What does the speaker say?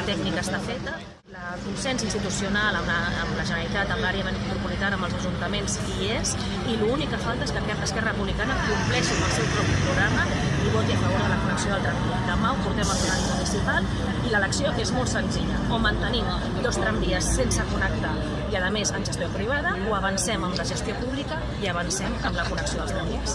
la tècnica està feta. El consens institucional amb la, amb la Generalitat, amb l'àrea metropolitana, amb els ajuntaments hi és i l'únic que falta és que Esquerra Republicana compleixi amb el seu propi programa i voti a favor de la connexió del tramvia. Demà ho portem al plenari municipal i l'elecció és molt senzilla. O mantenim dos tramvies sense connectar i a més en gestió privada o avancem amb la gestió pública i avancem amb la connexió dels tramvies.